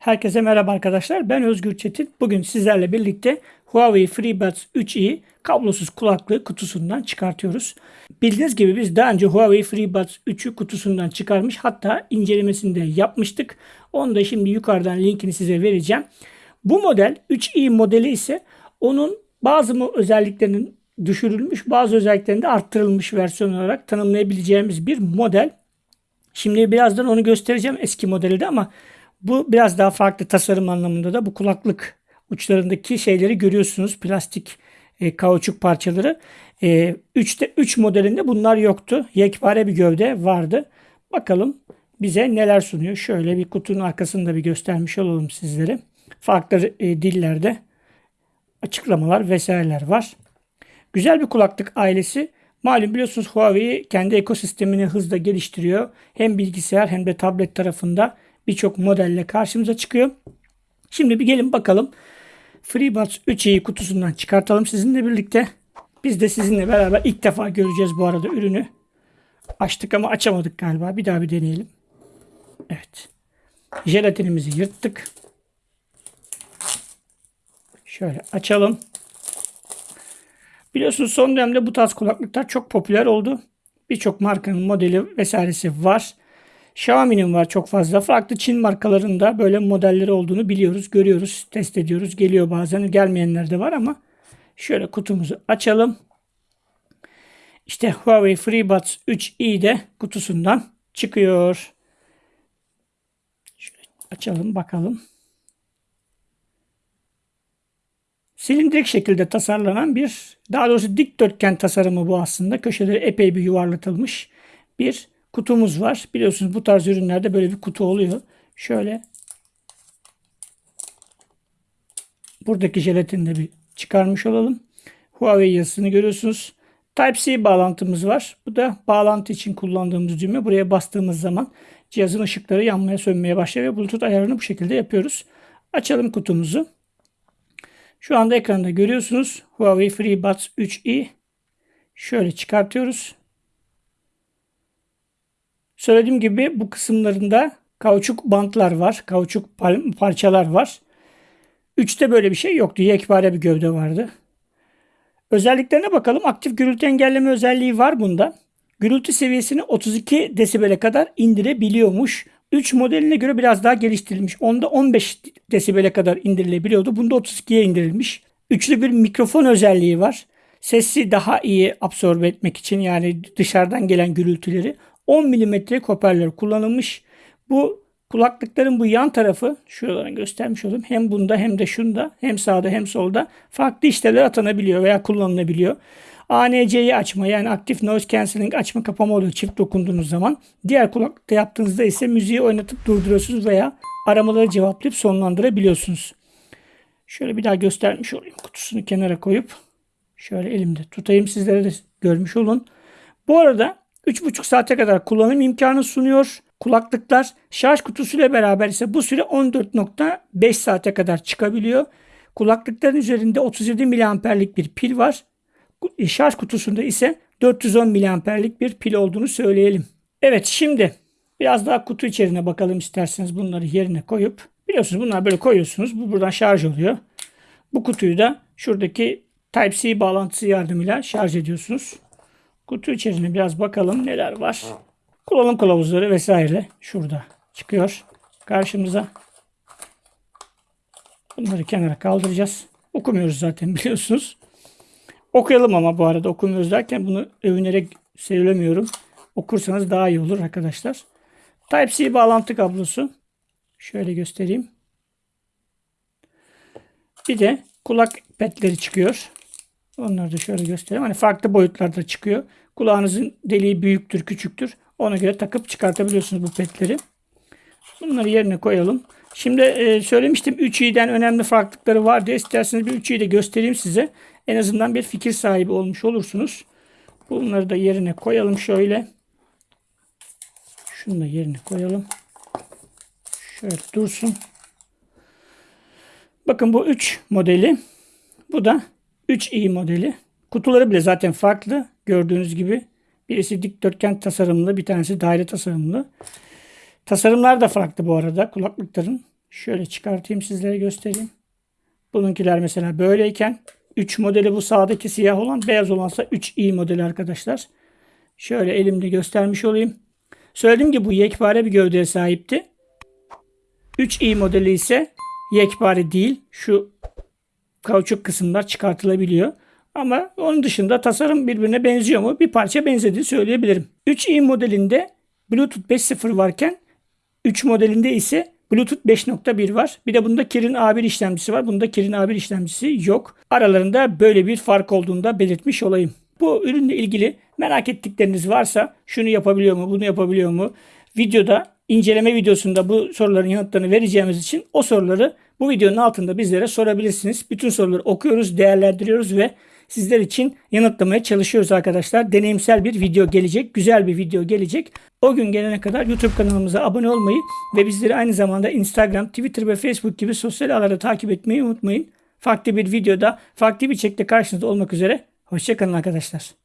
Herkese merhaba arkadaşlar. Ben Özgür Çetin. Bugün sizlerle birlikte Huawei FreeBuds 3i kablosuz kulaklığı kutusundan çıkartıyoruz. Bildiğiniz gibi biz daha önce Huawei FreeBuds 3'ü kutusundan çıkarmış hatta incelemesini de yapmıştık. Onu da şimdi yukarıdan linkini size vereceğim. Bu model 3i modeli ise onun bazı mı özelliklerinin düşürülmüş bazı özelliklerinde arttırılmış versiyon olarak tanımlayabileceğimiz bir model. Şimdi birazdan onu göstereceğim eski modelde ama bu biraz daha farklı tasarım anlamında da bu kulaklık uçlarındaki şeyleri görüyorsunuz. Plastik e, kauçuk parçaları. E, 3'te 3 modelinde bunlar yoktu. Yekpare bir gövde vardı. Bakalım bize neler sunuyor. Şöyle bir kutunun arkasında bir göstermiş olalım sizlere. Farklı e, dillerde açıklamalar vesaireler var. Güzel bir kulaklık ailesi. Malum biliyorsunuz Huawei kendi ekosistemini hızla geliştiriyor. Hem bilgisayar hem de tablet tarafında birçok modelle karşımıza çıkıyor. Şimdi bir gelin bakalım. FreeBuds 3i kutusundan çıkartalım sizinle birlikte. Biz de sizinle beraber ilk defa göreceğiz bu arada ürünü. Açtık ama açamadık galiba. Bir daha bir deneyelim. Evet. Jelatinimizi yırttık. Şöyle açalım. Biliyorsunuz son dönemde bu tarz kulaklıklar çok popüler oldu. Birçok markanın modeli vesairesi var. Xiaomi'nin var çok fazla. Farklı Çin markalarında böyle modelleri olduğunu biliyoruz, görüyoruz, test ediyoruz. Geliyor bazen gelmeyenler de var ama şöyle kutumuzu açalım. İşte Huawei FreeBuds 3i de kutusundan çıkıyor. Şöyle açalım bakalım. Silindirik şekilde tasarlanan bir, daha doğrusu dikdörtgen tasarımı bu aslında. Köşeleri epey bir yuvarlatılmış bir kutumuz var. Biliyorsunuz bu tarz ürünlerde böyle bir kutu oluyor. Şöyle buradaki jelatini de bir çıkarmış olalım. Huawei yazısını görüyorsunuz. Type-C bağlantımız var. Bu da bağlantı için kullandığımız düğme. Buraya bastığımız zaman cihazın ışıkları yanmaya sönmeye başlıyor ve Bluetooth ayarını bu şekilde yapıyoruz. Açalım kutumuzu. Şu anda ekranda görüyorsunuz Huawei FreeBuds 3i. Şöyle çıkartıyoruz. Söylediğim gibi bu kısımlarında kauçuk bantlar var. Kauçuk parçalar var. 3'te böyle bir şey yoktu. Yekpare bir gövde vardı. Özelliklerine bakalım. Aktif gürültü engelleme özelliği var bunda. Gürültü seviyesini 32 desibele kadar indirebiliyormuş. 3 modeline göre biraz daha geliştirilmiş. Onda 15 desibele kadar indirilebiliyordu. Bunda 32'ye indirilmiş. Üçlü bir mikrofon özelliği var. Sesi daha iyi absorbe etmek için yani dışarıdan gelen gürültüleri 10 mm hoparlör kullanılmış. Bu kulaklıkların bu yan tarafı şuralarını göstermiş oldum. Hem bunda hem de şunda hem sağda hem solda farklı işlevler atanabiliyor veya kullanılabiliyor. ANC'yi açma yani aktif noise cancelling açma kapama oluyor çift dokunduğunuz zaman. Diğer kulaklıkta yaptığınızda ise müziği oynatıp durduruyorsunuz veya aramaları cevaplayıp sonlandırabiliyorsunuz. Şöyle bir daha göstermiş olayım. Kutusunu kenara koyup şöyle elimde tutayım sizlere de görmüş olun. Bu arada 3,5 saate kadar kullanım imkanı sunuyor. Kulaklıklar şarj kutusuyla beraber ise bu süre 14.5 saate kadar çıkabiliyor. Kulaklıkların üzerinde 37 miliamperlik bir pil var. E, şarj kutusunda ise 410 miliamperlik bir pil olduğunu söyleyelim. Evet şimdi biraz daha kutu içeriğine bakalım isterseniz bunları yerine koyup. Biliyorsunuz bunlar böyle koyuyorsunuz. Bu buradan şarj oluyor. Bu kutuyu da şuradaki Type-C bağlantısı yardımıyla şarj ediyorsunuz. Kutu içerisinde biraz bakalım neler var. Kullanım kılavuzları vesaire şurada çıkıyor karşımıza. Bunları kenara kaldıracağız. Okumuyoruz zaten biliyorsunuz. Okuyalım ama bu arada okumuyoruz derken bunu övünerek söylemiyorum. Okursanız daha iyi olur arkadaşlar. Type-C bağlantı kablosu. Şöyle göstereyim. Bir de kulak petleri çıkıyor. Onları da şöyle göstereyim. Hani farklı boyutlarda çıkıyor. Kulağınızın deliği büyüktür, küçüktür. Ona göre takıp çıkartabiliyorsunuz bu petleri. Bunları yerine koyalım. Şimdi e, söylemiştim 3i'den önemli farklılıkları var diye. İsterseniz bir 3i'yi de göstereyim size. En azından bir fikir sahibi olmuş olursunuz. Bunları da yerine koyalım şöyle. Şunu da yerine koyalım. Şöyle dursun. Bakın bu 3 modeli. Bu da 3i modeli. Kutuları bile zaten farklı. Gördüğünüz gibi. Birisi dikdörtgen tasarımlı, bir tanesi daire tasarımlı. Tasarımlar da farklı bu arada kulaklıkların. Şöyle çıkartayım sizlere göstereyim. Bununkiler mesela böyleyken 3 modeli bu sağdaki siyah olan beyaz olansa 3i modeli arkadaşlar. Şöyle elimde göstermiş olayım. Söylediğim gibi bu yekpare bir gövdeye sahipti. 3i modeli ise yekpare değil. Şu kauçuk kısımlar çıkartılabiliyor. Ama onun dışında tasarım birbirine benziyor mu? Bir parça benzediğini söyleyebilirim. 3i modelinde Bluetooth 5.0 varken 3 modelinde ise Bluetooth 5.1 var. Bir de bunda Kirin A1 işlemcisi var. Bunda Kirin A1 işlemcisi yok. Aralarında böyle bir fark olduğunu da belirtmiş olayım. Bu ürünle ilgili merak ettikleriniz varsa şunu yapabiliyor mu, bunu yapabiliyor mu? Videoda inceleme videosunda bu soruların yanıtlarını vereceğimiz için o soruları bu videonun altında bizlere sorabilirsiniz. Bütün soruları okuyoruz, değerlendiriyoruz ve sizler için yanıtlamaya çalışıyoruz arkadaşlar. Deneyimsel bir video gelecek, güzel bir video gelecek. O gün gelene kadar YouTube kanalımıza abone olmayı ve bizleri aynı zamanda Instagram, Twitter ve Facebook gibi sosyal ağlarda takip etmeyi unutmayın. Farklı bir videoda, farklı bir çekte karşınızda olmak üzere. Hoşçakalın arkadaşlar.